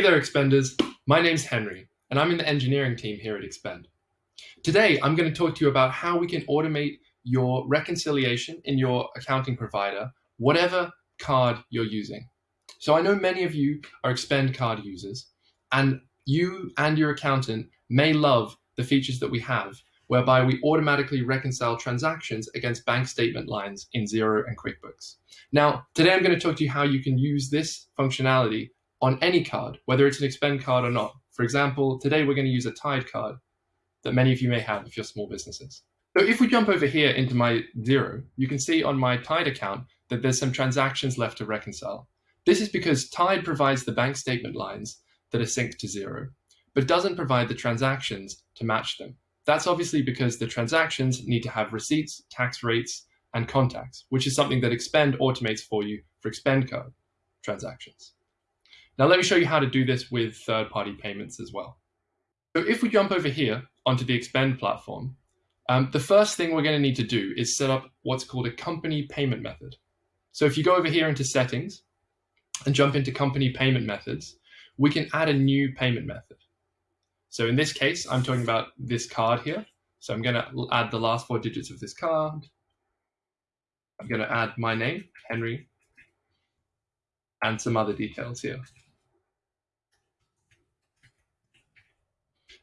Hey there, Expenders. My name's Henry, and I'm in the engineering team here at Expend. Today, I'm going to talk to you about how we can automate your reconciliation in your accounting provider, whatever card you're using. So I know many of you are Expend card users, and you and your accountant may love the features that we have, whereby we automatically reconcile transactions against bank statement lines in Xero and QuickBooks. Now, today I'm going to talk to you how you can use this functionality on any card, whether it's an expend card or not. For example, today we're going to use a Tide card that many of you may have if you're small businesses. So if we jump over here into my Xero, you can see on my Tide account that there's some transactions left to reconcile. This is because Tide provides the bank statement lines that are synced to Xero, but doesn't provide the transactions to match them. That's obviously because the transactions need to have receipts, tax rates, and contacts, which is something that Expend automates for you for Expend card transactions. Now let me show you how to do this with third-party payments as well. So if we jump over here onto the Expend platform, um, the first thing we're going to need to do is set up what's called a company payment method. So if you go over here into settings and jump into company payment methods, we can add a new payment method. So in this case, I'm talking about this card here. So I'm going to add the last four digits of this card. I'm going to add my name, Henry, and some other details here.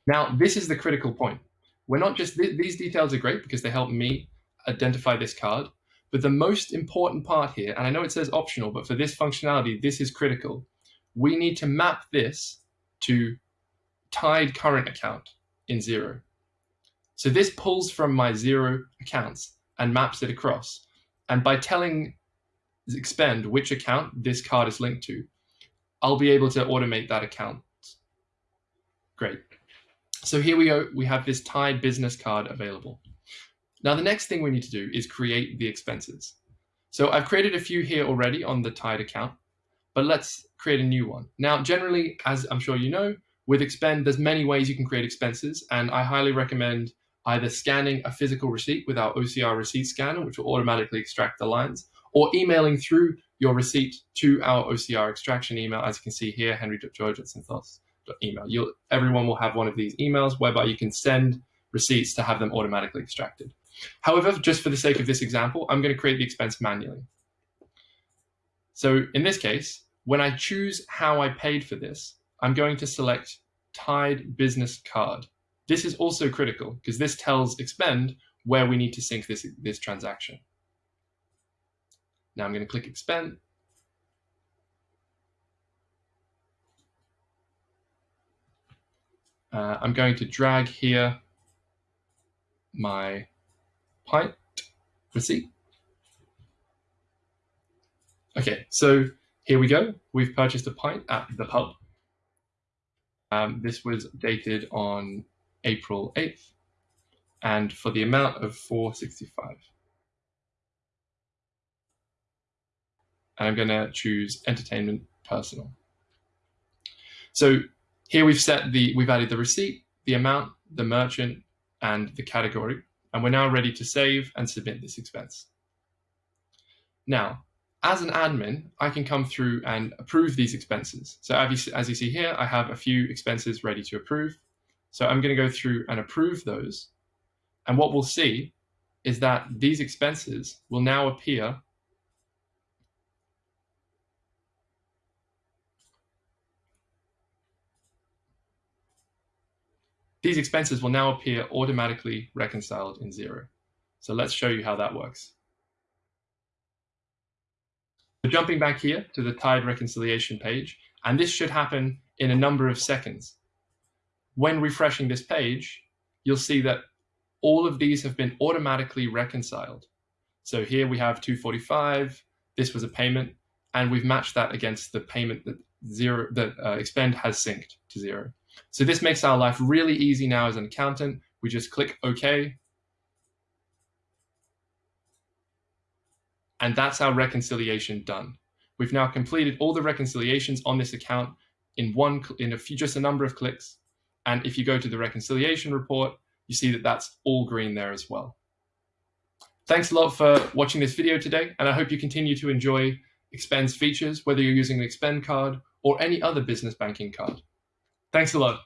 Now, this is the critical point. We're not just, th these details are great because they help me identify this card, but the most important part here, and I know it says optional, but for this functionality, this is critical. We need to map this to Tide current account in Xero. So this pulls from my Xero accounts and maps it across. And by telling expend which account this card is linked to, I'll be able to automate that account. Great. So here we go, we have this Tide business card available. Now the next thing we need to do is create the expenses. So I've created a few here already on the Tide account, but let's create a new one. Now generally, as I'm sure you know, with Expend, there's many ways you can create expenses, and I highly recommend either scanning a physical receipt with our OCR receipt scanner, which will automatically extract the lines, or emailing through your receipt to our OCR extraction email, as you can see here, henry.george@synthos email. You'll, everyone will have one of these emails whereby you can send receipts to have them automatically extracted. However, just for the sake of this example, I'm going to create the expense manually. So in this case, when I choose how I paid for this, I'm going to select Tide Business Card. This is also critical because this tells Expend where we need to sync this, this transaction. Now I'm going to click Expend Uh, I'm going to drag here my pint receipt. Okay, so here we go. We've purchased a pint at the pub. Um, this was dated on April 8th and for the amount of 465. And I'm going to choose entertainment personal. So here we've set the, we've added the receipt, the amount, the merchant, and the category, and we're now ready to save and submit this expense. Now, as an admin, I can come through and approve these expenses. So as you, see here, I have a few expenses ready to approve. So I'm going to go through and approve those. And what we'll see is that these expenses will now appear These expenses will now appear automatically reconciled in Xero. So let's show you how that works. So jumping back here to the Tide reconciliation page, and this should happen in a number of seconds. When refreshing this page, you'll see that all of these have been automatically reconciled. So here we have 245, this was a payment, and we've matched that against the payment that Xero that uh, Expend has synced to Xero. So this makes our life really easy now as an accountant. We just click OK. And that's our reconciliation done. We've now completed all the reconciliations on this account in one in a few, just a number of clicks. And if you go to the reconciliation report, you see that that's all green there as well. Thanks a lot for watching this video today, and I hope you continue to enjoy Expend's features, whether you're using an Expend card or any other business banking card. Thanks a lot.